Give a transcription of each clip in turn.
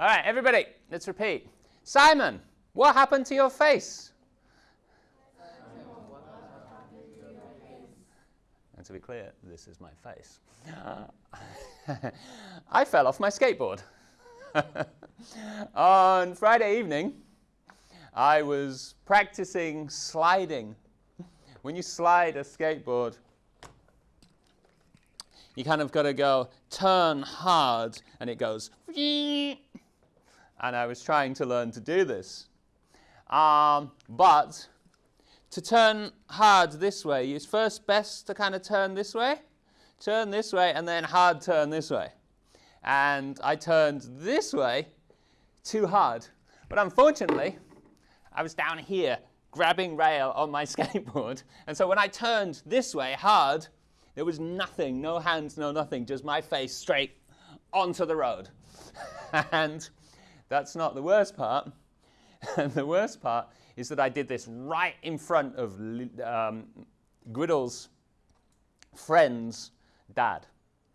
All right, everybody, let's repeat. Simon, what happened to your face? And to be clear, this is my face. I fell off my skateboard. On Friday evening, I was practicing sliding. When you slide a skateboard, you kind of got to go turn hard and it goes and I was trying to learn to do this. Um, but to turn hard this way, it's first best to kind of turn this way, turn this way, and then hard turn this way. And I turned this way too hard. But unfortunately, I was down here grabbing rail on my skateboard. And so when I turned this way hard, there was nothing, no hands, no nothing, just my face straight onto the road. and that's not the worst part. the worst part is that I did this right in front of um, Griddle's friend's dad.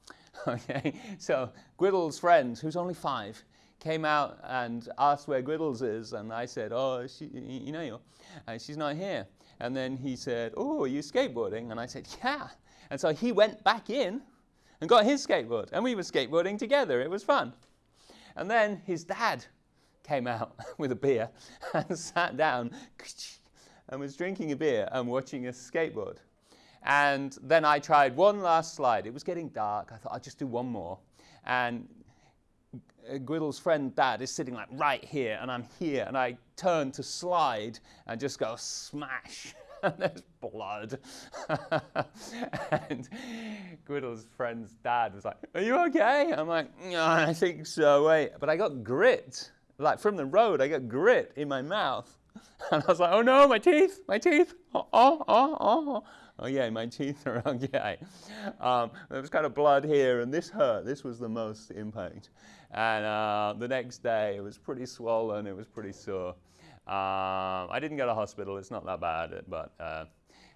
okay, so Griddle's friend, who's only five, came out and asked where Griddles is, and I said, oh, she, you know, and she's not here. And then he said, oh, are you skateboarding? And I said, yeah. And so he went back in and got his skateboard, and we were skateboarding together. It was fun. And then his dad came out with a beer and sat down and was drinking a beer and watching us skateboard. And then I tried one last slide. It was getting dark. I thought I'll just do one more. And Griddle's friend dad is sitting like right here and I'm here and I turn to slide and just go smash there's blood. and Griddle's friend's dad was like, are you okay? I'm like, I think so, wait. But I got grit, like from the road, I got grit in my mouth. And I was like, oh no, my teeth, my teeth, oh, oh, oh, oh. Oh yeah, my teeth are okay. Um, there was kind of blood here and this hurt. This was the most impact. And uh, the next day it was pretty swollen, it was pretty sore. Um, I didn't go to hospital, it's not that bad, but uh,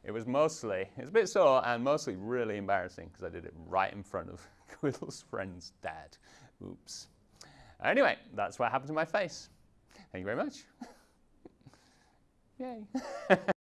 it was mostly, it was a bit sore and mostly really embarrassing because I did it right in front of Griddle's friend's dad. Oops. Anyway, that's what happened to my face. Thank you very much. Yay.